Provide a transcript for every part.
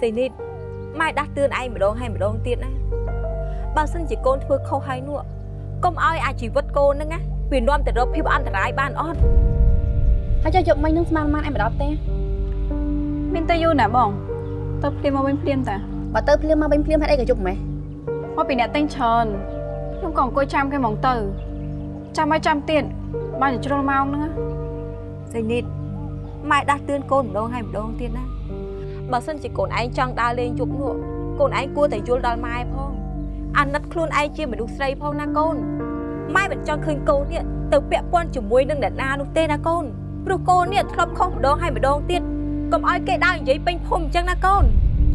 សេនីតម៉ែដាស់តឿនឯងម្ដងហើយម្ដងទៀតណាបើសិនជាកូនធ្វើខុសហើយនោះកុំឲ្យអាជីវិតកូនហ្នឹងណាវានាំទៅរកភាពអន្តរាយបានអត់ហើយចុះយកមិញនឹងស្មានបានឯងមកដល់ផ្ទះមានទៅយូរណាស់បងទៅភ្លាមមកវិញភ្លាមតាបើទៅភ្លាមមកវិញភ្លាមហេតុអីក៏ជប់ម៉េះមកពីអ្នកតែងច្រើនខ្ញុំក៏អង្គុយចាំគេហ្មងទៅចាំឲ្យចាំទៀតបានតែជ្រុលម៉ោងហ្នឹងណាសេនីតម៉ែដាស់តឿនកូនម្ដងហើយម្ដងទៀតណា បើសិនជាកូនឯងចង់ដើរលេងជប់នោះកូនឯងគួរតែយល់ដល់ម៉ែផងអាណិតខ្លួនឯងជាមនុស្សស្រីផងណាកូនម៉ែមិនចង់ឃើញកូននេះទៅពាក់ព័ន្ធជាមួយនឹងអ្នកណានោះទេណាកូនព្រោះកូននេះធ្លាប់ខុសម្ដងហើយម្ដងទៀតកុំឲ្យគេដើរនិយាយពេញភូមិអញ្ចឹងណាកូន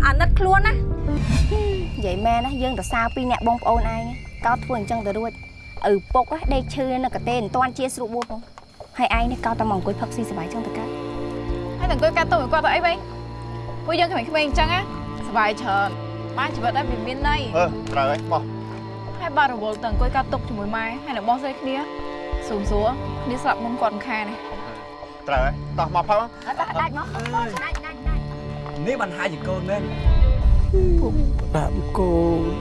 អាណិតខ្លួនណានិយាយមែនណាយើងទៅសារពីអ្នកបងប្អូនឯងកោតធ្វើអញ្ចឹងទៅរួចឪពុកដេកឈឺនៅកទេមិនតាន់ជាស្រួលបួសផងហើយឯងនេះកោតតែមកអង្គុយផឹកស៊ីសប្បាយចឹងទៅកើតហើយតែអង្គុយកាត់ទុំឲ្យគាត់ទៅអីវិញ ពួកយើងក្មេងៗអញ្ចឹងណាសប្បាយច្រើនបានជីវិតដែរវាមានន័យអឺត្រូវហើយបោះហើយបាត់រវល់ទៅអង្គុយកាត់ទុកជាមួយម៉ែហើយនៅបោះស្រីគ្នាសួរសួរគ្នាស្លាប់មុនគាត់មិនខានទេត្រូវហើយដោះមកផឹកអត់ដាច់មកដាច់ដាច់ដាច់នេះបានហាជាកូនមែនដាក់កូន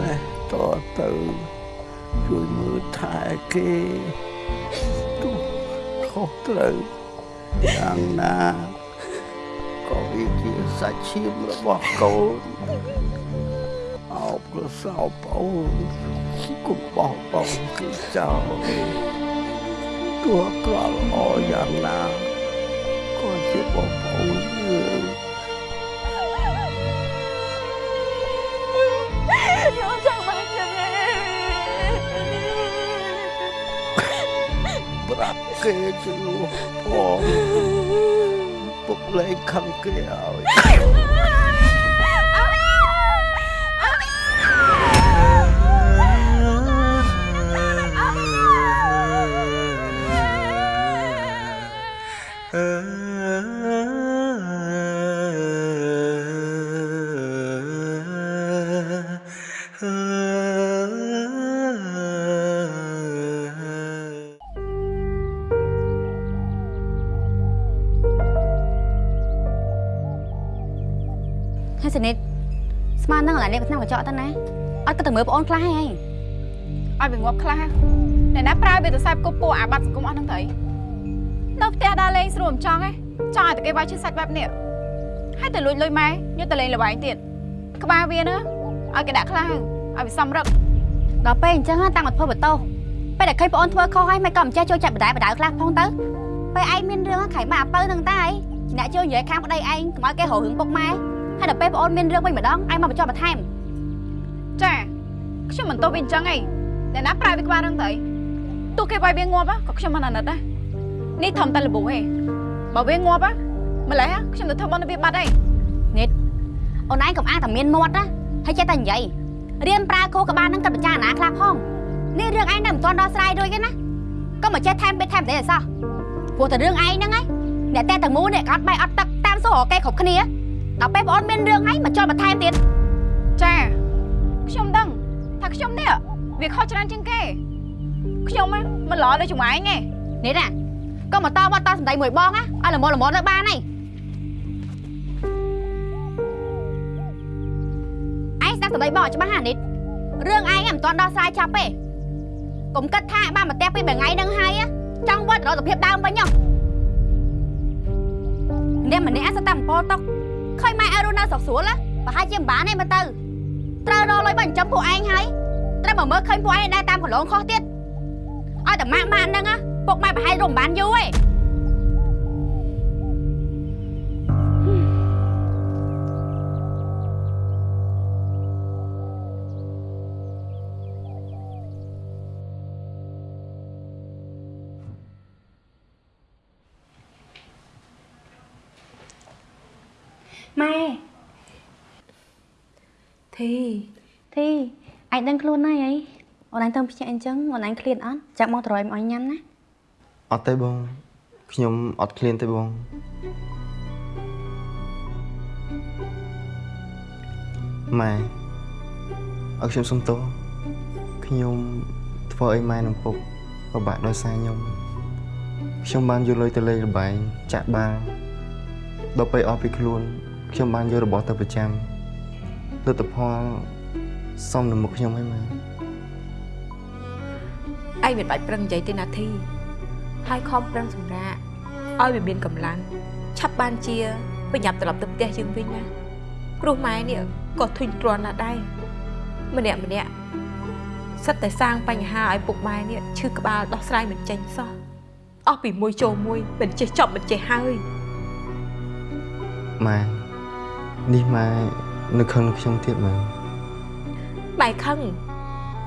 ណែតទៅជួយមើលថែគេទោះខុសត្រូវយ៉ាងណា ក៏វាជាសាច់ឈាមរបស់កូនអោបក៏សោបអូនកុំបោះបង់គេចោលទោះក្រល្អយ៉ាងណាក៏ជាបងប្អូនយើងខ្ញុំចង់មកចឹងឯងប្រាប់គេជំនួសផង ពុកលែងខឹ សនិតស្មាននឹងឥឡូវនេះក៏ឆ្នាំកញ្ចក់ទៅណាអត់ក៏ទៅមើលប្អូនខ្លះហើយឲ្យវាងាប់ខ្លះអ្នកណាប្រើវាទៅខ្សែគប់ពួកអាបាត់សង្គមអស់ហ្នឹងទៅនៅផ្ទះដើរលេងស្រួលមិនចង់ទេចង់ឲ្យតែគេវាយឈឺសាច់បែបនេះហើយទៅលួចលុយម៉ែយកទៅលេងល្បែងទៀតក្បាលវាណាឲ្យគេដាក់ខ្លះឲ្យវាសំរឹកដល់ពេលអញ្ចឹងតាំងមកធ្វើបន្ទោសពេលដែលឃើញប្អូនធ្វើខុសហើយមិនក៏មិនចេះចូលចាត់បដាយបដាយខ្លះផងទៅពេលឯងមានរឿងខៃមកអាពៅនឹងតាឯងជាអ្នកចូលនិយាយខាងប្តីឯងកុំឲ្យគេរករឿងពុកម៉ែ ហើយដល់ពេលប្អូនមានរឿងវិញម្ដងឯងមកបញ្ចុះបន្ថែមចាខ្ញុំមិនទោសវាអញ្ចឹងឯងអ្នកណាប្រើវាក្បាលហ្នឹងទៅទោះគេវាយវាងាប់ក៏ខ្ញុំមិនអាណិតដែរនេះធំតែលបូឯងបើវាងាប់ម្លេះខ្ញុំទៅធ្វើបន់វាបាត់ឯងអូនឯងកុំអាងតែមានមាត់ណាហើយចេះតែនិយាយរៀនប្រើគោក្បាលនឹងគិតពិចារណាខ្លះផងនេះរឿងឯងនៅមិនទាន់ដោះស្រាយរួចទេណាក៏មកចេះថែមពេកថែមទេអសោះព្រោះតែរឿងឯងហ្នឹងឯងអ្នកតែទាំងមូលនេះអត់បាយអត់ទឹកតាមសួររកគេគ្រប់គ្នា ដល់ពេលបងអូនមានរឿងហើយមកចុលបន្ថែមទៀតចាខ្ញុំដឹងថាខ្ញុំនេះវាខុសច្រើនជាងគេខ្ញុំហ៎មិនល្អដូចជាមួយឯងទេនេះណាក៏មកតបតសម្ដីមួយបងណាឲ្យល្មមល្មមទៅបានហើយឯងស្ដាប់សម្ដីបងឲ្យច្បាស់ណានេះរឿងឯងមិនទាន់ដោះស្រាយចាប់ទេកុំគិតថាបានមកផ្ទះពីមួយថ្ងៃហ្នឹងហើយចង់វិតរកសភាពដើមវិញហ៎អ្នកម្នាក់សតាមពោតុក ឃើញម៉ែឲ្យរស់នៅស្រុកស្រួលណាប្រហែលជាមិនបានទេមើលទៅត្រូវរកលុយបញ្ចំពួកឯងហើយត្រូវមកមើលឃើញពួកឯងដែរតាមកន្លងខុសទៀតឲ្យតែម៉ាក់ម៉ាក់ហ្នឹងណាពុកម៉ែប្រហែលរំបានយូរទេ ម៉ែធីធីឯងដឹងខ្លួនហើយអីអូនឯងទៅភ្ញាក់អញ្ចឹងអូនឯងឃ្លានអត់ចាំមកត្រយមកឲ្យញ៉ាំណាអត់ទេបងខ្ញុំអត់ឃ្លានទេបងម៉ែឲ្យខ្ញុំសុំទោសខ្ញុំធ្វើអីម៉ែនឹងពុកពិបាកដោយសារខ្ញុំខ្ញុំបានយកលុយទៅលេងល្បែងចាក់បាល់ដល់ពេលអស់ពីខ្លួន ខ្ញុំបានយករបស់ទៅប្រចាំលទ្ធផលសមនឹងមុខខ្ញុំហើយម៉ែឯងមិនបាច់ប្រឹងនិយាយទេណាធីហើយខំប្រឹងសម្រាកឲ្យវាមានកម្លាំងឆាប់បានជាប្រញាប់ត្រឡប់ទៅផ្ទះយើងវិញណាព្រោះម៉ែនេះក៏ធុញទ្រាន់ណាស់ដែរម្នាក់ម្នាក់សិតតែសាងបញ្ហាឲ្យពុកម៉ែនេះឈឺក្បាលដោះស្រាយមិនចេញសោះអស់ពីមួយចូលមួយមិនចេះចប់មិនចេះហើយម៉ែ នេះម៉ែនៅខឹងខ្ញុំទៀតម៉ែម៉ែខឹង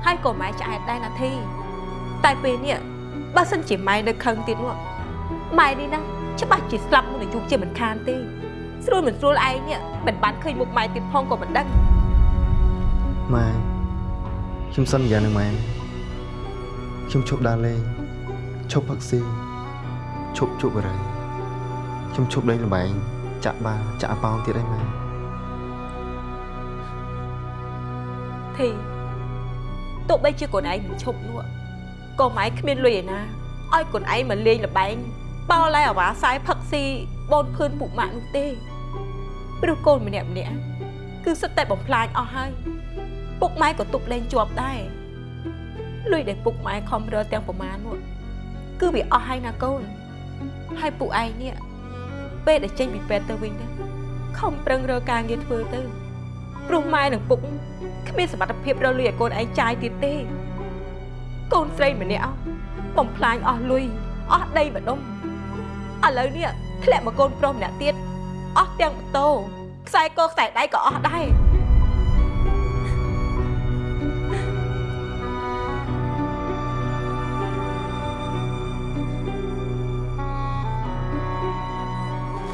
ហើយក៏ម៉ែឆ្អែតដែរណាធី តែពេលនេះបើសិនជាម៉ែនៅខឹងទៀតនោះម៉ែនេះណាច្បាស់ជាស្លាប់មុនអាយុជាមិនខានទេស្រួលមិនស្រួលឯងនេះមិនបានឃើញមុខម៉ែទៀតផងក៏មិនដឹងម៉ែខ្ញុំសន្យានឹងម៉ែខ្ញុំឈប់ដើរលេងឈប់ផឹកស៊ីឈប់ជក់បរិយខ្ញុំឈប់លេងល្បែងចាក់បាល់ចាក់ប៉ោងទៀតហើយម៉ែ ធីទោះបីជាកូនឯងមិនឈប់នោះក៏ម៉ែគ្មានលុយឯណាឲ្យកូនឯងមកលេងល្បែងបោឡែអាវ៉ាសាយផឹកស៊ីបូនភឿនពុកម៉ាក់នោះទេព្រោះកូនម្នាក់ម្នាក់គឺសិតតែបំផ្លាញអស់ហើយពុកម៉ែក៏ទប់លេងជាប់ដែរលុយដែលពុកម៉ែខំរើទាំងប្រមាណនោះគឺវាអស់ហើយណាកូនហើយពួកឯងនេះពេលដែលចេញពីពេទ្យទៅវិញណាខំប្រឹងរើការងារធ្វើទៅព្រោះម៉ែនិងពុក គ្មានសមត្ថភាពរកលុយឲ្យកូនឯងចាយទៀតទេ កូនស្រីម្នាក់បំផ្លាញអស់លុយអស់ដីម្ដុំឥឡូវនេះធ្លាក់មកកូនប្រុសម្នាក់ទៀតអស់ទាំងម៉ូតូខ្សែកខ្សែដៃក៏អស់ដែរ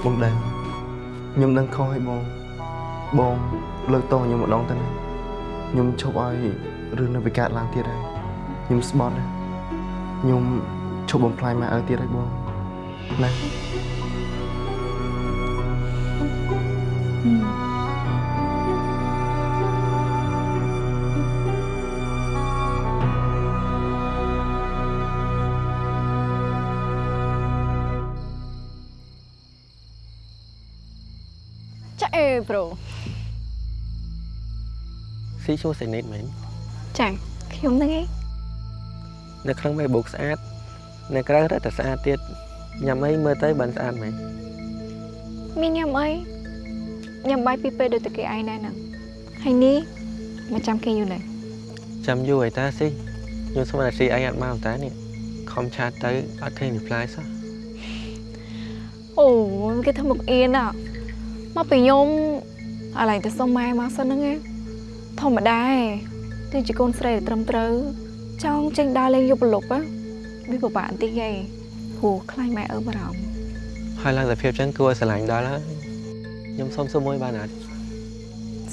បងដឹងខ្ញុំដឹងខុសហើយបងបងលើកតោខ្ញុំម្ដងទៅណា ខ្ញុំឈប់ឲ្យរឿងនៅវិកើតឡើងទៀតហើយខ្ញុំស្បត់ណាខ្ញុំឈប់បំផ្លាញម៉ែឪទៀតហើយបងណាចាអេប្រូ ស៊ីឈ្មោះសេនីតមែនចាខ្ញុំហ្នឹងឯងនៅក្នុងមេបូកស្អាតនៅក្រៅរត់តែស្អាតទៀតញ៉ាំអីមើលទៅបានស្អាតមែនមានញ៉ាំអីញ៉ាំបាយពីពេលដូចតែគេឯងដែរហ្នឹងហើយនេះមកចាំគេយូរណាស់ចាំយូរហើយតាស៊ីខ្ញុំស្មានតែស៊ីអីអត់មកតានេះខំឆាតទៅអត់ឃើញ reply សោះអូគេធ្វើមុខអៀនอ่ะមកពីខ្ញុំអាឡែងទៅសុំម៉ែមកសិនហ្នឹងឯង ធម្មតាឯងទីជាកូនស្រីដែលត្រឹមត្រូវចង់ចេញដើរលេងយប់ប្រលប់ á វាពិបាកបន្តិចឯងព្រោះខ្លាចម៉ែអើបារម្ភហើយឡើងតែភាពចឹងគួរឲ្យស្រឡាញ់ដល់ហើយខ្ញុំសុំសួរមួយបានអត់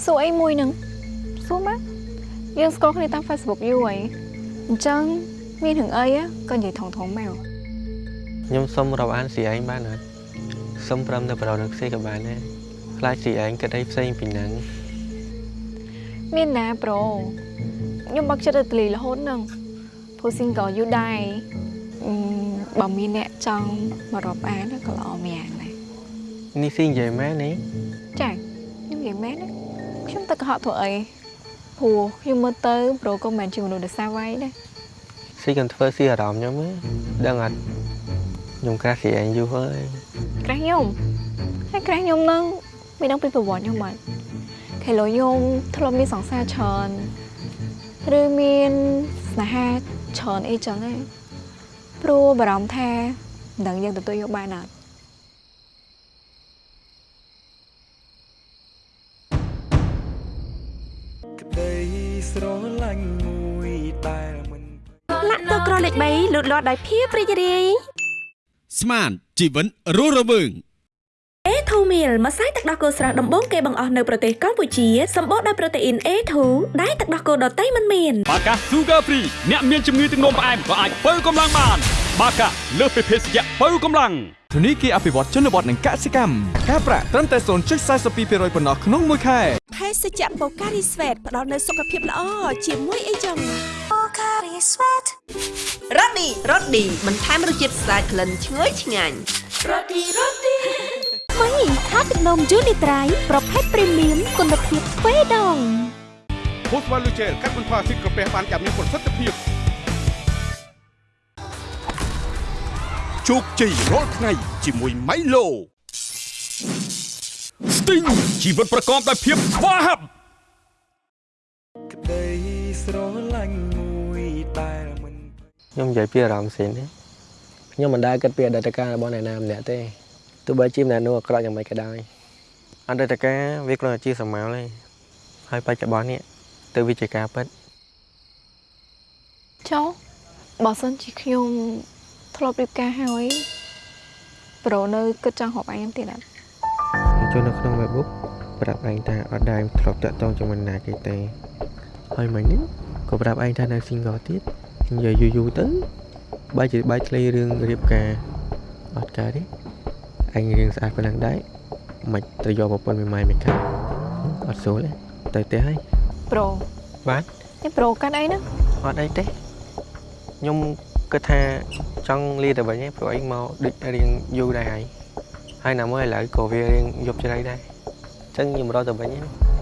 សួរអីមួយហ្នឹងសួរមកយើងស្គាល់គ្នាតាម Facebook យូរហើយអញ្ចឹងមានរឿងអី á ក៏និយាយថងថងមកខ្ញុំសុំរាប់អានស៊ីឯងបានអត់សុំព្រមទៅប្រដៅនឹងស៊ីក៏បានដែរខ្លាចស៊ីឯងគិតអីផ្សេងពីហ្នឹង មានណាប្រូខ្ញុំបាក់ចិត្តទៅទលីរហូតហ្នឹងព្រោះ single យូរដែរអឺបើមានអ្នកចង់មករាប់អានក៏ល្អម្យ៉ាងដែរនេះស៊ីនិយាយមែននេះចាខ្ញុំនិយាយមែនណាខ្ញុំទៅកុហកធ្វើអីព្រោះខ្ញុំមើលទៅប្រូក៏មិនមែនជាមនុស្សដែលសាវ៉ៃដែរស៊ីកុំធ្វើស៊ីអារម្មណ៍ខ្ញុំទេដឹងអត់ខ្ញុំក្រាស់ស៊ីឯងយូរហើយក្រាស់ខ្ញុំហើយក្រាស់ខ្ញុំហ្នឹងមានដឹងពីប្រវត្តិខ្ញុំមិន ខេឡូខ្ញុំធ្លាប់មានសង្សារច្រើនឬមានស្នេហាច្រើនអីចឹងឯងព្រោះបារម្ភថាមិនដឹងយើងទទួលយកបានអត់ក្តីស្រឡាញ់មួយដែលមិនលាក់ទឹកក្រលេខ3លូតលាស់ដោយភាពរីករាយស្មានជីវិតរស់រវើង A2 meal ម្សៅទឹកដោះគោស្រស់ដំបូងគេបង្អស់នៅប្រទេសកម្ពុជាសម្បូរដោយប្រូតេអ៊ីន A2 ដែលទឹកដោះគោដតៃមិនមានបាកា Sugar Free អ្នកមានជំងឺទឹកនោមផ្អែមក៏អាចបើកម្លាំងបាន បាកាលើសពីភេសជ្ជៈបើកម្លាំងធនីគារអភិវឌ្ឍជនបទនិងកសិកម្មការប្រាក់ត្រឹមតែ0.42%ប៉ុណ្ណោះក្នុងមួយខែភេសជ្ជៈបូការីស្វេតផ្ដល់នូវសុខភាពល្អជាមួយអីចឹងបូការីស្វេតរ៉ូឌីរ៉ូឌីបន្ថែមរសជាតិស្អាតក្លិនឈ្ងុយឆ្ងាញ់រ៉ូឌីរ៉ូឌី ថ្មីថាទឹកនំយូនីត្រៃប្រភេទព្រីមៀមគុណភាពស្វេដងភូស្វ័លលូជែលកាត់បន្ថយអាស៊ីតក្រពះបានយ៉ាងមានប្រសិទ្ធភាពជោគជ័យរាល់ថ្ងៃជាមួយ Milo Sting ជីវិតប្រកបដោយភាពស្វាហាប់ក្តីស្រឡាញ់មួយដែលមិនខ្ញុំនិយាយពីអារម្មណ៍ផ្សេងទេខ្ញុំមិនដែលគិតពីអតីតកាលរបស់អ្នកណាម្នាក់ទេ ទោះបីជាម្នាក់នោះអាក្រក់យ៉ាងម៉េចក៏ដោយអតីតកាលវាគ្រាន់តែជាសម័យទេហើយបច្ចុប្បន្ននេះទៅវាជាការពិតចុះបើសិនជាខ្ញុំធ្លាប់រៀបការហើយប្រូនៅគិតចង់ហប់ឯងទៀតអត់ចូលនៅក្នុង Facebook ប្រាប់ឯងថាអត់ដែលធ្លាប់តាក់ទងជាមួយនរណាគេទេហើយមិញនេះក៏ប្រាប់ឯងថានៅ single ទៀតនិយាយយូរយូរទៅបែរជាបែកធ្លាយរឿងរៀបការអត់កើតទេ ឯងរឿងស្អាតប៉ុណ្ណឹងដែរមិនទៅយកប្រពន្ធមួយម៉ែមួយកាអត់ស្រួលទេទៅផ្ទះហើយប្រូបាទនេះប្រូកាត់អីណាអត់អីទេខ្ញុំគិតថាចង់លាទៅវិញឯងព្រោះឯងមកដូចរៀងយូរដែរហើយហើយណាមួយឥឡូវក៏វារៀងយប់ជ្រៅដែរអញ្ចឹងខ្ញុំរត់ទៅវិញឯង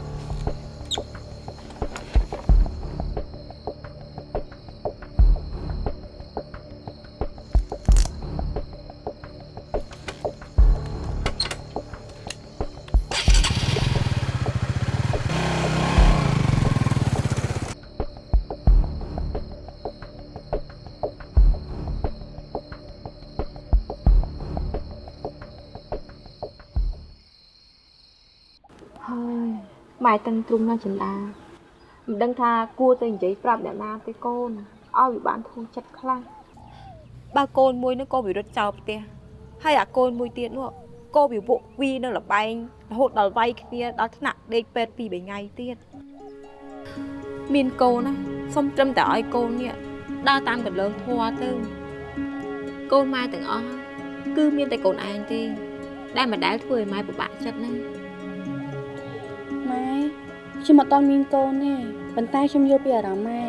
ម៉ែតឹងទ្រុំនៅចិន្តាមិនដឹងថាគួរទៅនិយាយប្រាប់អ្នកណាទេកូនឲ្យវាបានធូរចិត្តខ្លះបើកូនមួយនោះក៏វារត់ចោលផ្ទះហើយអាកូនមួយទៀតនោះក៏វាវក់វីនៅលបែងរហូតដល់វាយគ្នាដល់ថ្នាក់ដេកពេទ្យពីរបីថ្ងៃទៀតមានកូនណាសុំត្រឹមតែឲ្យកូននេះដើរតាមកន្លងធัวទៅកូនម៉ែទាំងអស់គឺមានតែកូនឯងទេដែលមិនដែលធ្វើឲ្យម៉ែពិបាកចិត្តណាម៉ែ ខ្ញុំអត់តន់មានកូនទេប៉ុន្តែខ្ញុំយល់ពីអារម្មណ៍ម៉ែ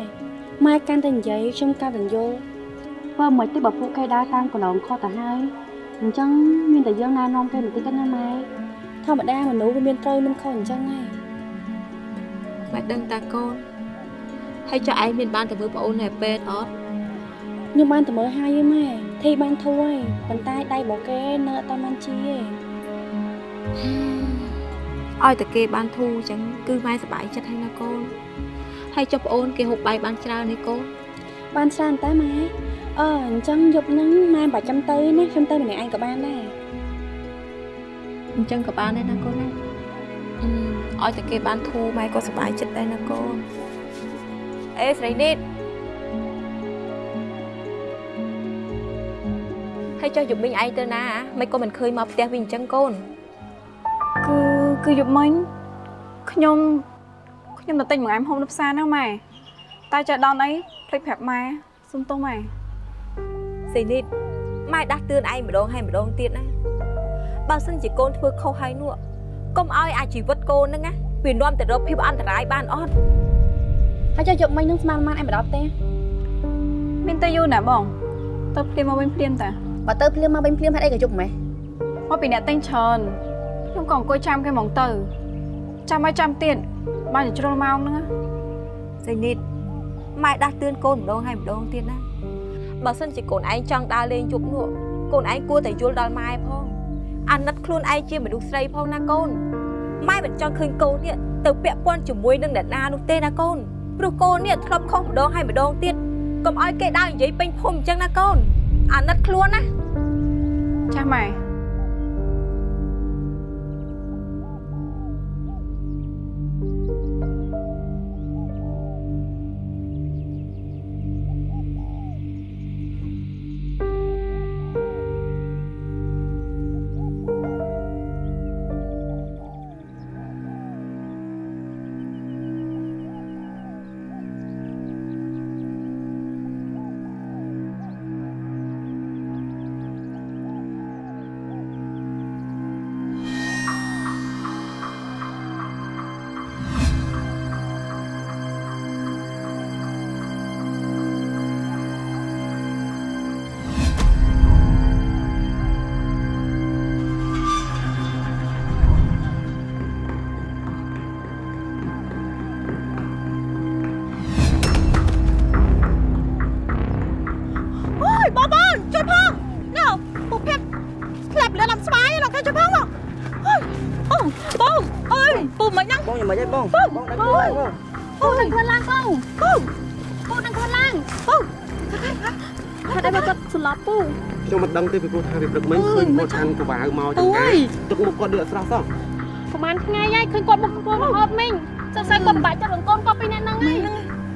ម៉ែកាន់តែនិយាយខ្ញុំកាន់តែយល់បើមិនទេបើពួកគេដើរតាមកន្លងខុសទៅហើយអញ្ចឹងមានតែយើងណែនាំគេបន្តិចទៅណាម៉ែធម្មតាមនុស្សវាមានត្រូវមានខុសអញ្ចឹងហើយម៉ែដឹងតាកូនហើយចុះឯងមានបានទៅមើលប្អូននៅពេទ្យអត់ខ្ញុំបានទៅមើលហើយឯម៉ែធីបានធូរហើយប៉ុន្តែដៃរបស់គេនៅអត់តបានជាទេ ឲ្យតែគេបានធូរអញ្ចឹងគឺម៉ែសប្បាយចិត្តហើយណាកូនហើយចុះប្អូនគេហូបបាយបានច្រើននេះកូនបានច្រើនតែម៉ែអឺអញ្ចឹងយប់ហ្នឹងម៉ែមិនបាច់ចាំទៅណាខ្ញុំទៅម្នាក់ឯងក៏បានដែរអញ្ចឹងក៏បានដែរណាកូនណាអឺឲ្យតែគេបានធូរម៉ែក៏សប្បាយចិត្តដែរណាកូនអេស្រីនេះហើយចុះយប់មិញឯងទៅណាមិនក៏មិនឃើញមកផ្ទះវិញអញ្ចឹងកូន គឺគឺយប់មិញខ្ញុំខ្ញុំទៅទិញបង្អែមហូបនៅផ្សារហ្នឹងម៉ែតែចេះដល់អីភ្លេចប្រាប់ម៉ែសុំទោសម៉ែសេនីតម៉ែដាស់តឿនឯងម្ដងហើយម្ដងទៀតណាបើសិនជាកូនធ្វើខុសហើយនោះកុំឲ្យអាជីវិតកូនហ្នឹងណាវានាំទៅរកភាពអន្តរាយបានអត់ហើយចុះយប់មិញហ្នឹងស្មានម៉ានឯងមកដល់ផ្ទះមានតែយូរណាបង ទៅភ្លាមមកវិញភ្លាមតាបើទៅភ្លាមមកវិញភ្លាមហេតុអីក៏យប់ម៉េះមកពីអ្នកទិញច្រើន ខ្ញុំក៏អង្គុយចាំគេហ្មងទៅ ចាំឲ្យចាំទៀតបានតែជ្រុលម៉ោងហ្នឹងណាសេនីតម៉ែដាស់តឿនកូនម្ដងហើយម្ដងទៀតណាបើសិនជាកូនឯងចង់ដើរលេងជប់នោះកូនឯងគួរតែយល់ដល់ម៉ែផងអាណិតខ្លួនឯងជាមនុស្សស្រីផងណាកូនម៉ែមិនចង់ឃើញកូននេះទៅពាក់ព័ន្ធជាមួយនឹងអ្នកណានោះទេណាកូនព្រោះកូននេះធ្លាប់ខុសម្ដងហើយម្ដងទៀតកុំឲ្យគេដើរនិយាយពេញភូមិអញ្ចឹងណាកូនអាណិតខ្លួនណាចាស់ម៉ែ មិនហ្នឹងបងយ៉ាងម៉េចទេបងពូបងដឹកពូខ្លួនឯងបងពូនឹងខ្លួនឡើងពូពូពូនឹងខ្លួនឡើងពូថាតែគាត់ស្លាប់ពូខ្ញុំមិនដឹងទេពីព្រោះថាវាព្រឹកមិញឃើញគាត់កាន់កវ៉ាវមកចឹងណាទឹកមុខគាត់ដូចអត់ស្រស់សោះប្រហែលថ្ងៃហើយឃើញគាត់មុខគាត់មកអត់មិញសង្ស័យគាត់បាច់ចិត្តរងកូនគាត់ពីអ្នកហ្នឹងហើយ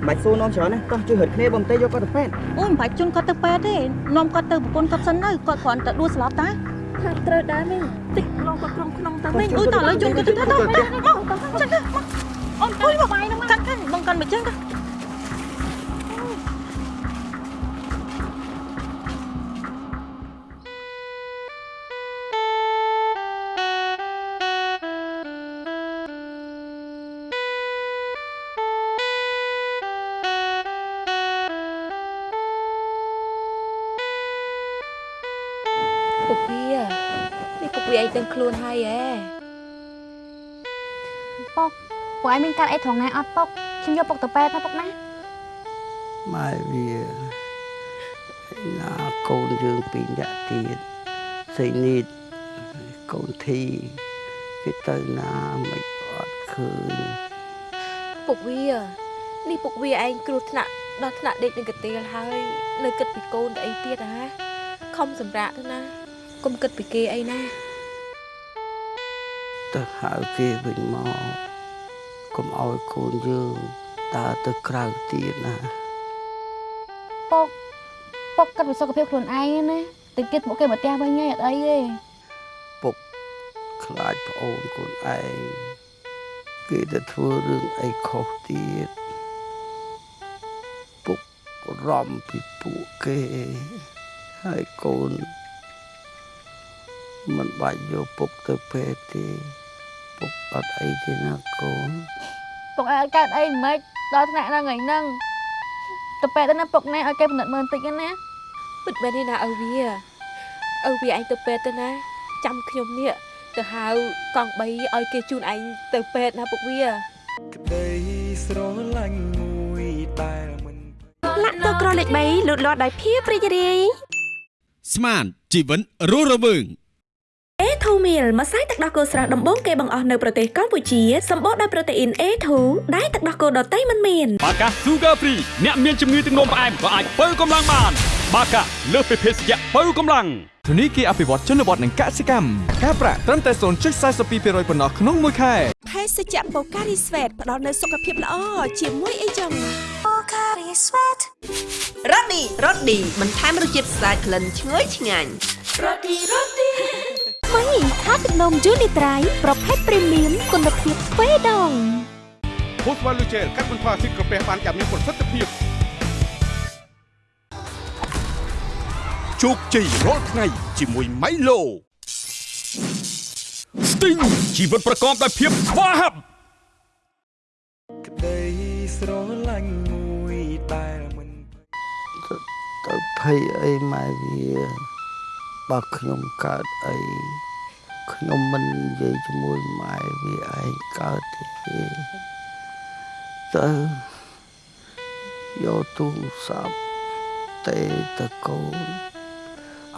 មិនសួរនាំច្រើនណាតោះជួយរត់គ្នាបងទេយកគាត់ទៅពេទ្យអូយមិនបាច់ជន់គាត់ទៅពេទ្យទេនាំគាត់ទៅប្រពន្ធគាត់សិនទៅគាត់គ្រាន់តែដួលស្លាប់តាថាត្រូវដែរមីងតិចឡង គាត់ក្នុងក្នុងទៅមីងអូយតើឥឡូវជន់គាត់ទៅទៅទៅមកចឹងទៅអូនអើយមកបាយហ្នឹងកាន់កាន់បងកាន់មកចឹងទៅ ទាំងខ្លួនហើយហ៎ពុកពួកឯងមានកាត់អីត្រង់ណាអត់ពុកខ្ញុំយកពុកទៅពេទ្យណាពុកណាម៉ែវាណាកូនយើងពីរនាក់ទៀតសៃនីតកូនធីគេទៅណាមិនអត់ឃើញពុកវានេះពុកវាឯងគ្រោះថ្នាក់ដល់ថ្នាក់ដេកនឹងកន្ទេលហើយ នៅគិតពីកូនទៅអីទៀតហ៎ខំសម្រាកទៅណាកុំគិតពីគេអីណា ទៅហៅគេវិញមកកុំឲ្យកូនយើងដើរទៅក្រៅទៀតណាពុកពុកគិតពីសុខភាពខ្លួនឯងណាតិចទៀតពួកគេមកផ្ទះវិញហើយអត់អីទេពុកខ្លាចប្អូនកូនឯងគេទៅធ្វើរឿងអីខុសទៀតពុករំពីពួកគេហើយកូន មិនបាច់យកពុកទៅពេទ្យទេពុកអត់អីទេណាកូនពុកឯងអត់កើតអីមិនដល់ថ្នាក់ហ្នឹងហើយហ្នឹងទៅពេទ្យទៅណាពុកណែឲ្យគេពិនិត្យមើលបន្តិចណាពិតមែនទេណាឪវាឪវាឯងទៅពេទ្យទៅណាចាំខ្ញុំនេះទៅហៅកង់3ឲ្យគេជូនឯងទៅពេទ្យណាពុកវាក្តីស្រឡាញ់មួយដែលមិនលាក់ទៅក្រលេខ3លូតលាស់ដោយភាពរីករាយស្មានជីវិតរស់រវើង A2 meal ម្សៅទឹកដោះគោស្រស់ដំបូងគេបង្អស់នៅប្រទេសកម្ពុជាសម្បូរដោយប្រូតេអ៊ីន A2 ដែលទឹកដោះគោដតៃមិនមានបាកា Sugar Free អ្នកមានជំងឺទឹកនោមផ្អែមក៏អាចបើកម្លាំងបាន បាកាលើសពីភេសជ្ជៈបើកម្លាំងធនីគារអភិវឌ្ឍជនបទនិងកសិកម្មការប្រាក់ត្រឹមតែ0.42%ប៉ុណ្ណោះក្នុងមួយខែភេសជ្ជៈបូការីស្វេតផ្ដល់នូវសុខភាពល្អជាមួយអីចឹងបូការីស្វេតរ៉ូឌីរ៉ូឌីបន្ថែមរសជាតិស្អាតក្លិនឈ្ងុយឆ្ងាញ់រ៉ូឌីរ៉ូឌី ម៉ៃខាទឹកនំយូនីត្រៃប្រភេទព្រីមៀមគុណភាពស្វេដងភូស្វ័លលូជែលកាត់បន្ថយអាស៊ីតក្រពះបានយ៉ាងមានប្រសិទ្ធភាពជោគជ័យរាល់ថ្ងៃជាមួយ Milo Sting ជីវិតប្រកបដោយភាពស្វាហាប់ក្តីស្រឡាញ់មួយដែលមិនទៅភ័យអីម៉ែវា បើខ្ញុំកើតអីខ្ញុំមិននិយាយជាមួយម៉ែវាឯងកើតទេទៅយកទូរស័ព្ទទេទៅកូន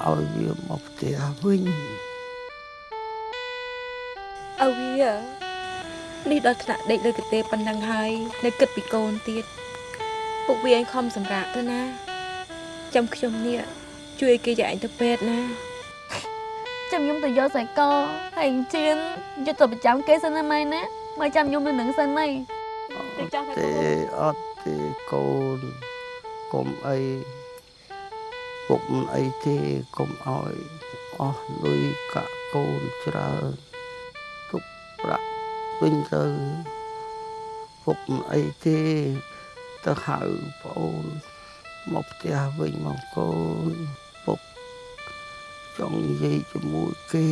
ឲ្យវាមកផ្ទះវិញឪវានេះដល់ថ្នាក់ដេកលើកន្ទេលប៉ុណ្ណឹងហើយនៅគិតពីកូនទៀតពុកវាឯងខំសម្រាកទៅណាចាំខ្ញុំនេះ ជួយឲ្យគេយកឯងទៅពេទ្យណាចាំខ្ញុំទៅយកខ្សែកហើយជៀនយកទៅប្រចាំគេសិនណាម៉ែណាម៉ែចាំខ្ញុំនៅនឹងសិនហើយទៅចោះទៅទេអត់ទេកូនកុំអីពុកមិនអីទេកុំឲ្យអស់លុយកាក់កូនច្រើនទុកប្រាក់វិញទៅពុកមិនអីទេទៅហៅប្អូនមកផ្ទះវិញមកកូនពុក ចង់និយាយជាមួយគេ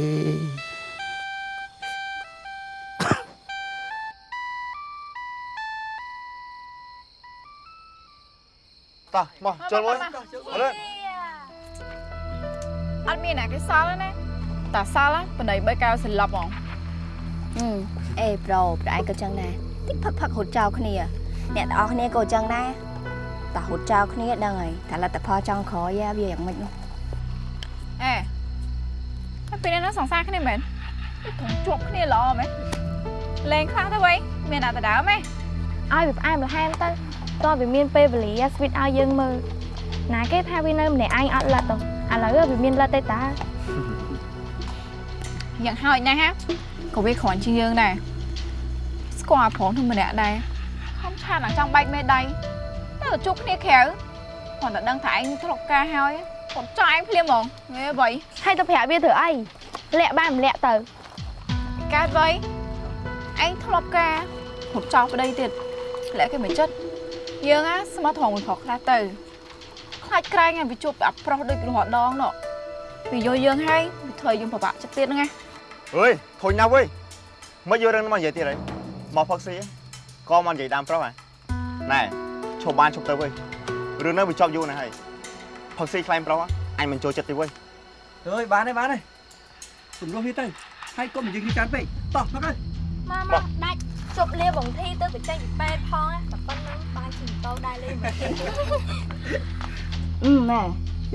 តោះមកចូលមួយអរអត់មានអ្នកគេសល់ទេណាតាសល់បណៃបីកៅស្លាប់ហ្មងអឺអេប្រូប្រឯងក៏ចឹងដែរតិចផឹកផឹកហូតចោលគ្នា អ្នកទាំងអស់គ្នាក៏ចឹងដែរតែហូតចោលគ្នាដឹងហើយតែលទ្ធផលចង់ក្រោយវាយ៉ាងម៉េចនោះអេហើយ ពេលនេះសង្សារគ្នាមែនហធំជាប់គ្នាល្អមែនលេងខ្លាំងទៅវៃមានអ្នកទៅដើមហ៎ឲ្យវាផ្អែមល្ហែមទៅតោះវាមានពេលវេលាស្វីតឲ្យយើងមើលណាគេថាវានៅម្នាក់ឯងអត់លិតទៅឥឡូវវាមានលិតទេតាយ៉ាងហើយណាស់ហាក៏វាគ្រាន់ជាងយើងដែរស្គាល់ប្រងទៅម្នាក់ដែរខំឆាតអាចង់បែកមេដៃទៅជួបគ្នាក្រៅគាត់តែដឹងថាឯងធ្លាប់ការហើយគាត់ចង់ឯងភ្លាមហ្មងហេវៃហើយទៅប្រាប់វាធ្វើអី លាក់បានម្លាក់ទៅកើតវៃឯងធ្លាប់ការហត់ចោលប្តីទៀតលាក់គេមិនចិត្តយើងណាស្មោះត្រង់មួយខុសខ្លះទៅខ្លាចក្រែងឲ្យវាជួបអាប្រុសដូចរហដងនោះវាយកយើងហើយវាធ្វើឲ្យយើងពិបាកចិត្តទៀតហ្នឹងណាអើយធុញណាស់វើយមកយករឿងនេះមកនិយាយទៀតហើយមកផឹកស៊ីក៏មកនិយាយដើមប្រុសហ៎ណែឈប់បានឈប់ទៅវើយរឿងនេះវាចប់យូរណាស់ហើយផឹកស៊ីខ្លែងប្រុសអញមិនចូលចិត្តទេវើយអើយបានហើយបានហើ យសំលោះវាទៅហើយកុំនិយាយគ្នាច្រើនពេកតោះផឹកហើយមកមកដាច់ជប់លាបងធីទៅទៅចេញពីពេទ្យផងណាតែប៉ុណ្ណឹងបានជិះម៉ូតូដែរលេងមកទៀតអឺម៉ែ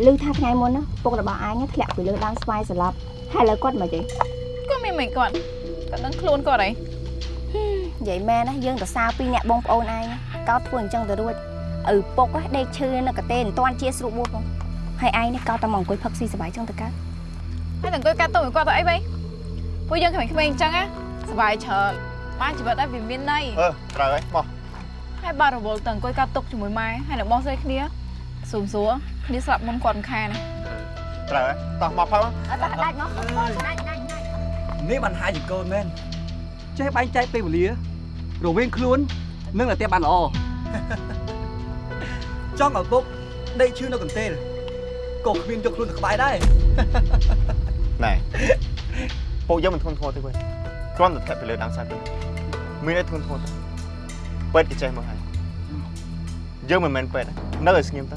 ឮថាថ្ងៃមុនណាពុករបស់អញធ្លាក់ពីលើដើមស្វាយស្លាប់ហើយឥឡូវគាត់មកទេគាត់មានមិនគាត់គាត់ដឹងខ្លួនគាត់អីនិយាយមែនណាយើងទៅសារពីអ្នកបងប្អូនឯងកោតធ្វើអញ្ចឹងទៅរួចឪពុកណាដេកឈឺនៅកទេមិនតាន់ជាស្រួលបួសផងហើយឯងនេះកោតតែមកអង្គុយផឹកស៊ីសប្បាយចឹងទៅកើត ហើយតែអង្គុយកាត់ទុំឲ្យគាត់ទៅអីវ៉ៃពួកយើងក្មេងៗអញ្ចឹងណាសុបាយច្រើនបានជីវិតឲ្យវាមានន័យអឺត្រូវហើយមកហើយបាត់រវល់ទៅអង្គុយកាត់ទុកជាមួយម៉ែហើយនឹងបងស្រីគ្នាស៊ូមសួរគ្នាស្លាប់មុនគាត់មិនខានណាត្រូវហើយតោះមកផឹកអត់ដាច់ដាច់មកដាច់ដាច់ដាច់នេះបានហាយជាកូនមែនចេះបែងចែកពេលវេលារវាងខ្លួននិងតែបានល្អចង់ឲ្យពុកដេកឈឺនៅកន្ទេល ក៏គ្មានយកខ្លួនទៅក្បែរដែរណែពួកយើងមិនធន់ធ្ងរទេវើយគ្រាន់តែធ្លាក់ពីលើដើមសាច់ទៅមានអីធន់ធ្ងរទៅពេទ្យគេចេះមកហើយយើងមិនមែនពេទ្យនៅឲ្យស្ងៀមទៅ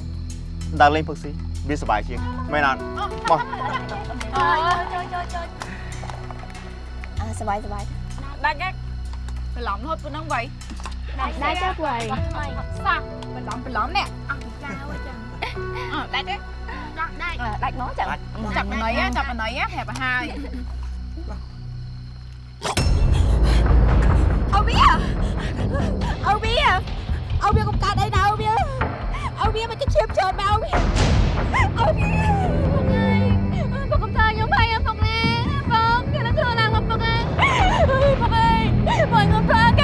ដើរលេងផឹកស៊ីវាសុបាយជាងមែនអត់មកចូលចូលចូលអើសប្បាយសប្បាយដាច់ណាបន្លំរហូតប៉ុណ្ណឹងវ៉ៃដាច់ដាច់ទៅវ៉ៃសាក់បន្លំបន្លំនេះអស់ចាវចឹងអត់ដាច់ទេ ដាច់ដាច់ដាច់មកចឹងចាប់បណ្ណៃចាប់បណ្ណៃប្រាប់ឲ្យហើយអូវាអូវាអូវាកុំកាត់អីណាអូវាអូវាមិនឈាមច្រើនមកអូវាអូវាពុកកុំធ្វើខ្ញុំហើយពុកណាបងគេនឹងធ្វើឡើងមកពុកណាពុកអើយបងខ្ញុំធ្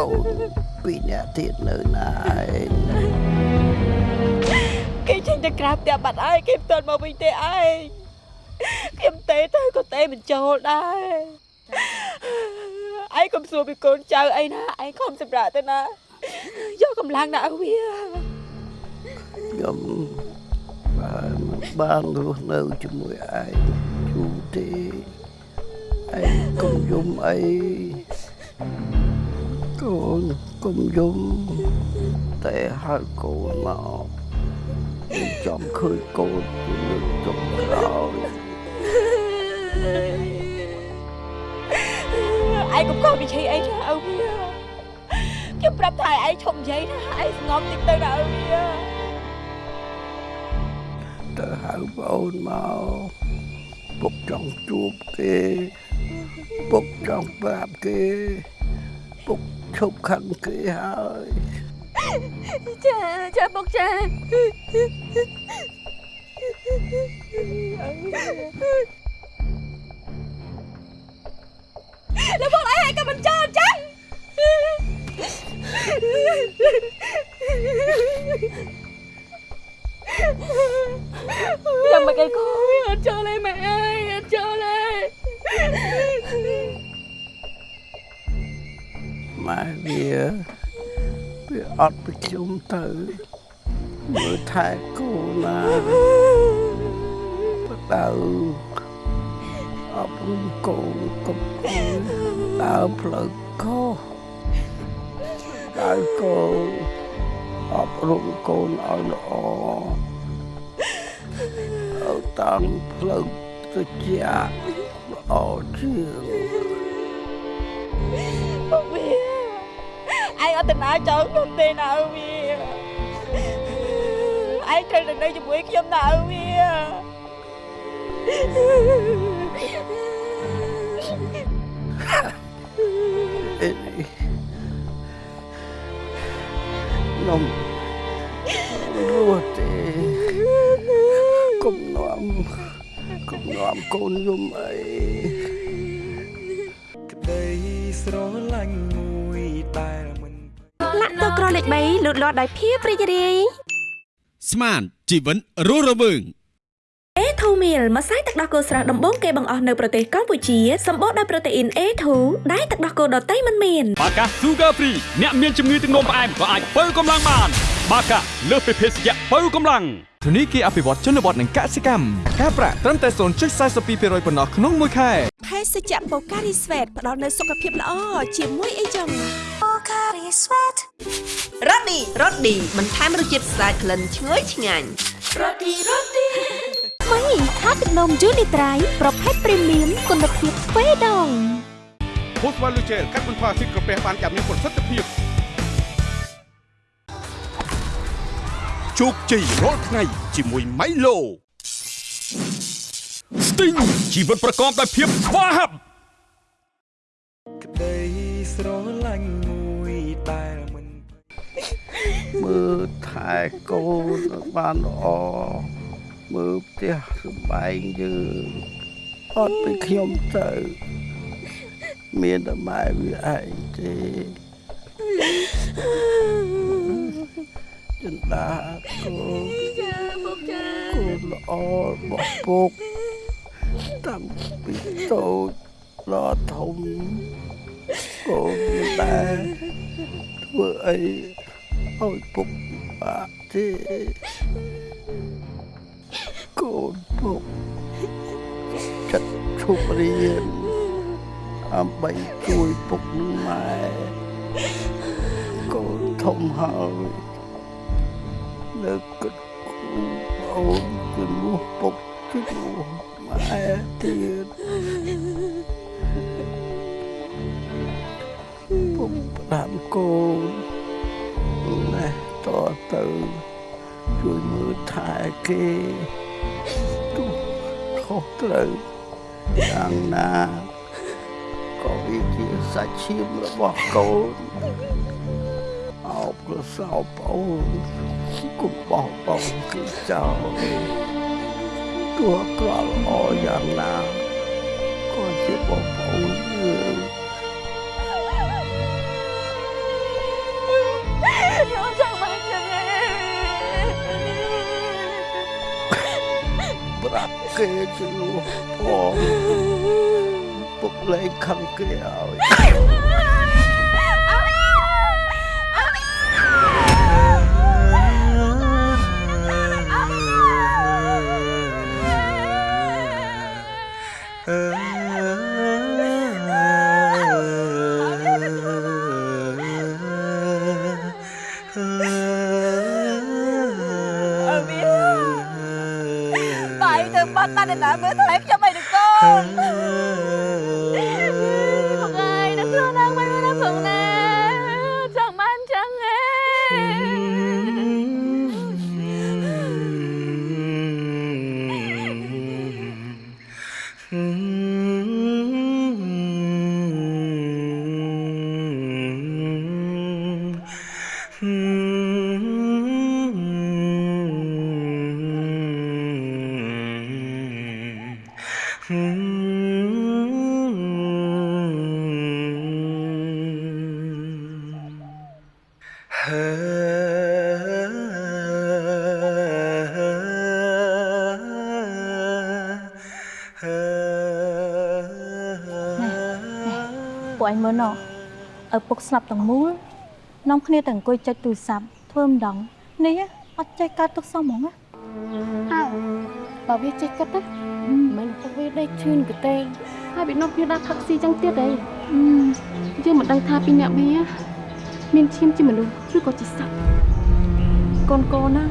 កូនពីរនាក់ទៀតនៅណាឯងគេចេញទៅក្រៅផ្ទះបាត់ហើយគេមិនទាន់មកវិញទេឯងខ្ញុំទេទៅក៏ទេមិនចូលដែរឯងកុំសួរពីកូនចៅអីណាឯងខំសម្រាប់ទៅណាយកកម្លាំងដាក់វាខ្ញុំបានបានរស់នៅជាមួយឯងយូរទេឯងកុំយំអី កូនកុំយំតែហៅកូនមកខ្ញុំចង់ឃើញកូនជាលើកចុងក្រោយឯងកុំកោតនិយាយអីណាអូវាខ្ញុំប្រាប់ថាឯងឈប់និយាយណាឯងស្ងប់តិចទៅណាអូវាទៅហៅប្អូនមកពុកចង់ជួបគេពុកចង់ប្រាប់គេពុក không khăn cưới hỏi cha cha bọc cha. Nó bóc lấy hai cái mình cho chăng Dòng mà cây cô, Cho lấy mẹ. ម៉ែវាវាអត់ប្រជុំទៅមើលថែកូនណាបដៅអប់រំកូនកុំឲ្យដើរផ្លូវខុសដើរកូនអប់រំកូនឲ្យល្អឲ្យតាមផ្លូវទៅជាល្អជាង ទៅណាចោលខ្ញុំទេណាអើវាឯងត្រូវនៅជាមួយខ្ញុំណាអើវានំរួទេកុំនំកុំនំកូនយំអីក្តីស្រឡាញ់មួយតែ លមិនលាក់តក្រលេខ3លូតលាស់ដោយភាពរីករាយស្មានជីវិតរស់រវើង A2 meal ម្សៅទឹកដោះគោស្រស់ដំបូងគេបង្អស់នៅប្រទេសកម្ពុជាសម្បូរដោយប្រូតេអ៊ីន A2 ដែលទឹកដោះគោដតៃមិនមានបាកា Sugar Free អ្នកមានជំងឺទឹកនោមផ្អែមក៏អាចបើកម្លាំងបាន បាកាលើសពីភេសជ្ជៈបើកម្លាំងធនីគារអភិវឌ្ឍជនបទនិងកសិកម្មការប្រាក់ត្រឹមតែ0.42%ប៉ុណ្ណោះក្នុងមួយខែភេសជ្ជៈបូការីស្វេតផ្ដល់នូវសុខភាពល្អជាមួយអីចឹងបូការីស្វេតរ៉ូឌីរ៉ូឌីបន្ថែមរសជាតិស្អាតក្លិនឈ្ងុយឆ្ងាញ់រ៉ូឌីរ៉ូឌីថ្មីថាទឹកនំយូនីត្រៃប្រភេទព្រីមៀមគុណភាពទ្វេដងភូស្វ័លលូជែលកាត់បន្ថយអាស៊ីតក្រពះបានយ៉ាងមានប្រសិទ្ធភាព ជោគជ័យរាល់ថ្ងៃជាមួយ Milo Sting ជីវិតប្រកបដោយភាពស្វាហាប់ក្តីស្រឡាញ់មួយដែលមិនមើលថែកូនឲ្យបានល្អមើលផ្ទះសម្បែងយើងអត់ពីខ្ញុំទៅមានតែម៉ែវាឯងទេ ចិន្តាកូនចាពុកចាកូនល្អរបស់ពុកតាំងពីតូចដល់ធំកូនមិនដែលធ្វើអីឲ្យពុកបាក់ទេកូនពុកចិត្តឈប់រៀនដើម្បីជួយពុកនិងម៉ែកូនធំហើយ នៅគិតគូរអូនជំនួសពុកជំនួសម៉ែទៀតពុកផ្ដាំកូនណែតទៅជួយមើលថែគេទោះខុសត្រូវយ៉ាងណាក៏វាជាសាច់ឈាមរបស់កូនអោបក៏សោបអូន កុំបោះបង់គេចោលទោះក្រល់ល្អយ៉ាងណាក៏ជាបងប្អូនយើងខ្ញុំចង់មកចឹងឯងប្រាប់គេជំនួសផងពុកលែងខឹងគេឲ្យ បាត់ ឯងមើលណោះឪពុកស្លាប់ទាំងមូលនាំគ្នាទៅអង្គុយចុចទូរស័ព្ទធ្វើម្ដងនេះអត់ចេះកើតទុកសោះហ្មងណាអើបើវាចេះគិតណាមិនទៅវាដេកឈឺនកទេហើយវានាំគ្នាដាក់ផឹកស៊ីចឹងទៀតអីយើងមិនដឹងថាពីអ្នកវាមានឈាមជាមនុស្សឬក៏ជាសត្វកូនកូនណា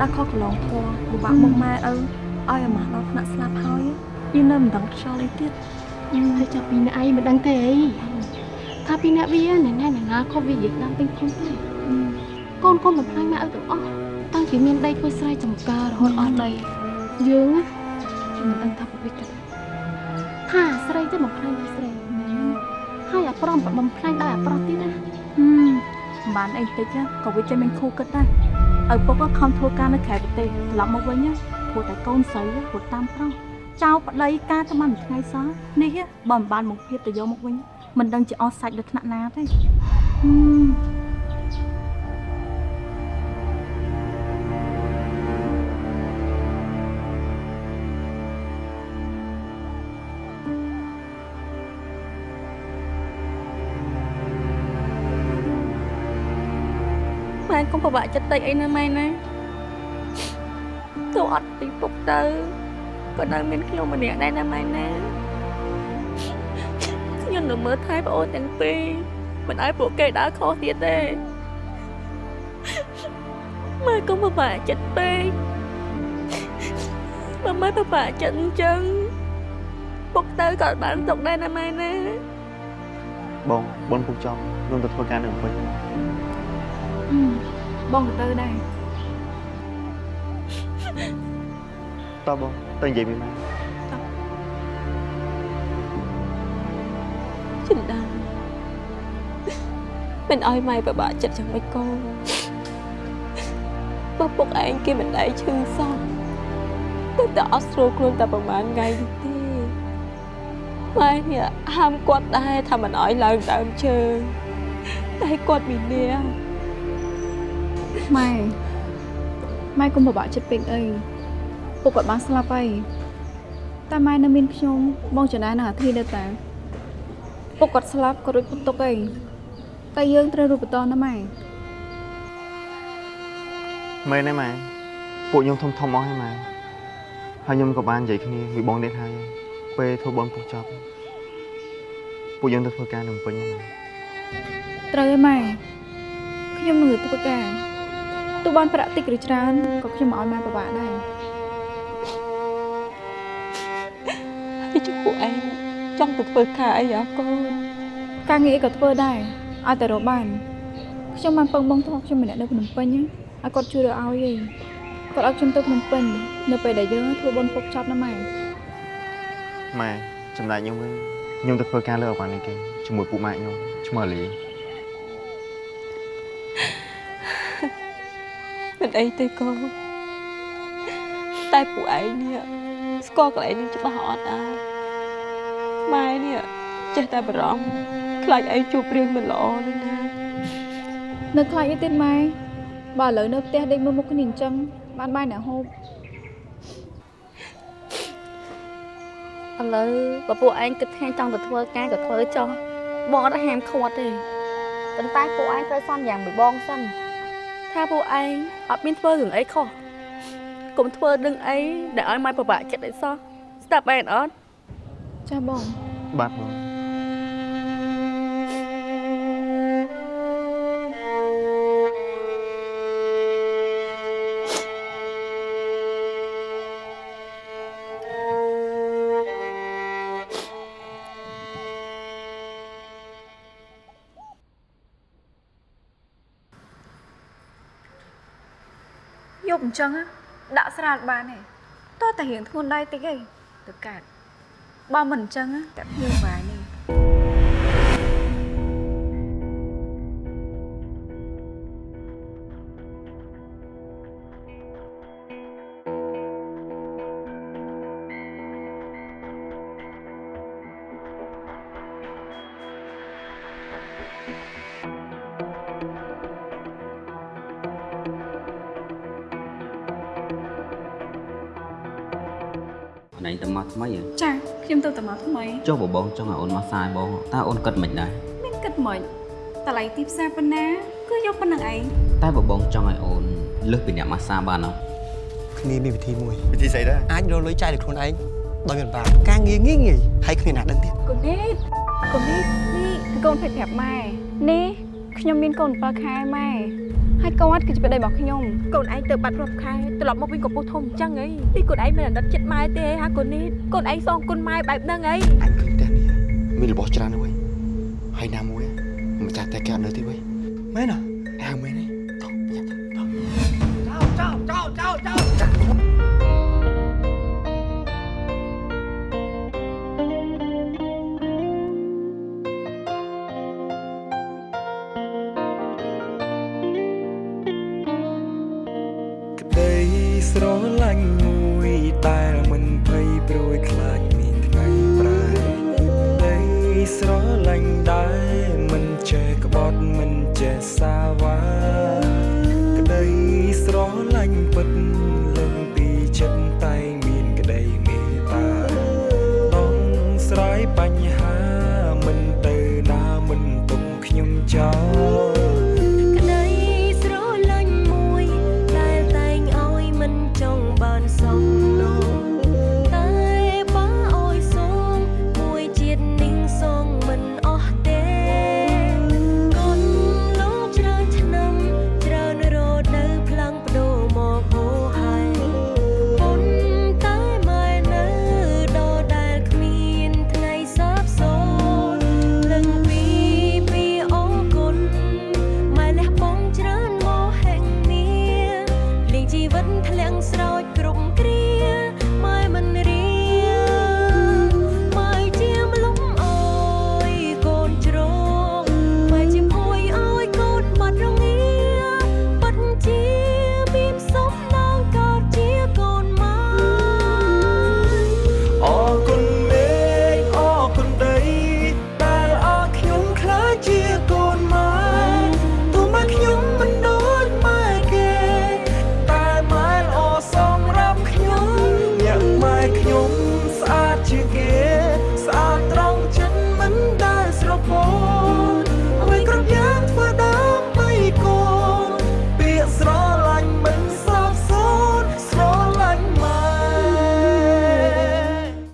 ដាក់ខុសកន្លងធម៌ពិបាកមកម៉ែឪឲ្យអាម៉ាស់ដល់ថ្នាក់ស្លាប់ហើយយើងនៅមិនដឹងខ្យល់អីទៀតហើយចាប់ពីអ្នកឯងមិនដឹងទេអីថា ពីអ្នកវាណែណែណែណាខុសវានិយាយតាមពេញខ្លួនទេកូនកូនបំផ្លាញម៉ែឲ្យទាំងអស់តាំងពីមានដីធ្វើស្រែចម្ការរហូតអស់ដីយើងណាមិនដឹងថាប្រវិតថាស្រីទៅបំផ្លាញពីស្រីមែនហើយអាប្រំបំផ្លាញដោយអាប្រុសទៀតណាហឹមមិនបានអីតិចណាក៏វាចេះមានខូគិតដែរឪពុកក៏ខំធ្វើការនៅក្រៅប្រទេសត្រឡប់មកវិញណាព្រោះតែកូនស្រីរត់តាមប្រុសចៅប្តីការតែបានមួយថ្ងៃសោះនេះបើមិនបានមកភាពទៅយកមកវិញ មិនដឹងជាអស់សាច់ដល់ថ្នាក់ណាទេហឹមម៉ែកុំពិបាកចិត្តតិចអីណាម៉ែណាទៅអត់ពីពុកទៅក៏នៅមានខ្ញុំម្នាក់ដែរណាម៉ែណាខ្ញុំ នៅមើលថែប្អូនទាំងពីរមិនឲ្យពួកគេដើរខុសទៀតទេម៉ែកុំពិបាកចិត្តពេកបើម៉ែពិបាកចិត្តអញ្ចឹងពុកទៅក៏អត់បានទុកដែរណាម៉ែណាបងបងពុកចង់ខ្ញុំទៅធ្វើការនៅពេញបងក៏ទៅដែរតើបងទៅនិយាយមានម៉ែ មិនឲ្យម៉ែពិបាកចិត្តយ៉ាងម៉េចកូនបើពុកឯងគេមិនដែរឈឺសោះតែតែអត់ស្រួលខ្លួនតែប្រហែលថ្ងៃនេះទេម៉ែនេះហាមគាត់ដែរថាមិនឲ្យឡើងដើមជើងតែគាត់មាននាងម៉ែម៉ែកុំពិបាកចិត្តពេកអីពុកគាត់បានស្លាប់ហើយតែម៉ែនៅមានខ្ញុំបងចំណានៅអាធីនៅតាពុកគាត់ស្លាប់គាត់រួចពុកទុកអី តែយើងត្រូវរូបបន្តណាម៉ែមែនទេម៉ែពួកខ្ញុំធំធំអស់ហើយម៉ែហើយខ្ញុំក៏បាននិយាយគ្នាមួយបងនេះហើយពេលធ្វើបនពុកចប់ពួកយើងទៅធ្វើការនៅពេញហ្នឹងម៉ែត្រូវហើយម៉ែខ្ញុំនឹងទៅធ្វើការទោះបានប្រាក់តិចឬច្រើនក៏ខ្ញុំមិនឲ្យម៉ែពិបាកដែរហើយជពួកឯងចង់ទៅធ្វើការអីអ្ហាកូនការងារអីក៏ធ្វើដែរ ឲ្យតែរកបានខ្ញុំបានពឹងបងធ្លាប់ខ្ញុំម្នាក់នៅភ្នំពេញណាឲ្យគាត់ជួយរកឲ្យឯងគាត់ឲ្យខ្ញុំទៅភ្នំពេញនៅពេលដែលយើងធ្វើបុណ្យពុកចប់ណាម៉ែម៉ែចំណែកខ្ញុំវិញខ្ញុំទៅធ្វើការលើអវ៉ានីគេជាមួយពួកម៉ែខ្ញុំឈ្មោះលីមិនអីទេកូនតែពួកឯងនេះស្គាល់កន្លែងនេះច្បាស់អត់ដែរម៉ែនេះចេះតែបារម្ភ ខ្លាចឯងជួបរឿងមិនល្អនឹងណានៅខ្លាចអីទៀតម៉ែបើឥឡូវនៅផ្ទះដេកមើលមុខគ្នាអញ្ចឹងបានបាយអ្នកហូបឥឡូវបើពួកឯងគិតថាចង់ទៅធ្វើការក៏ធ្វើចុះបងអត់ហាមឃាត់ទេប៉ុន្តែពួកឯងត្រូវសន្យាមួយបងសិនថាពួកឯងអត់មានធ្វើរឿងអីខុសកុំធ្វើរឿងអីដែលឲ្យម៉ែពិបាកចិត្តអីសោះស្ដាប់បែរអត់ចាបងបាទបង ប់អញ្ចឹងណាដាក់ស្រាលបានទេតោះតែរៀងធ្ងន់ដៃតិចឯងទៅកាត់បើមិនអញ្ចឹងណាតែភ្ញៀវវាយ ថ្មីហ៎ចាខ្ញុំទៅតាមថ្មីចុះបបងចង់ឲ្យអូនមកសាយបងតើអូនគិតមិនដែរមានគិតមិនតម្លៃទីផ្សារប៉ុណ្ណាគឺយកប៉ុណ្្នឹងឯងតែបបងចង់ឲ្យអូនលើសពីអ្នកមកសាបានអត់គ្នាមានវិធីមួយវិធីស្អីដែរអាចរកលុយចាយលើខ្លួនឯងដោយមិនបាក់ការងារងាយងាយហើយគ្មានអ្នកដឹងទៀតកូននេះកូននេះនេះកូនភេទប្រាប់ម៉ែនេះខ្ញុំមានកូន7ខែម៉ែ ហើយគាត់គឺជាប្តីរបស់ខ្ញុំកូនឯងទៅបាត់រាប់ខែត្រឡប់មកវិញកំពុះធំអញ្ចឹងហីនេះកូនឯងមិនអាណិតចិត្តម៉ែទេហាកូននេះកូនឯងសងគុណម៉ែបែបហ្នឹងហីអញឃើញផ្ទះនេះមានរបស់ច្រើនណាស់ហើយហើយណាមួយម្ចាស់តែគេអត់នៅទេវិញមែនអ่ะហៅមែនទេ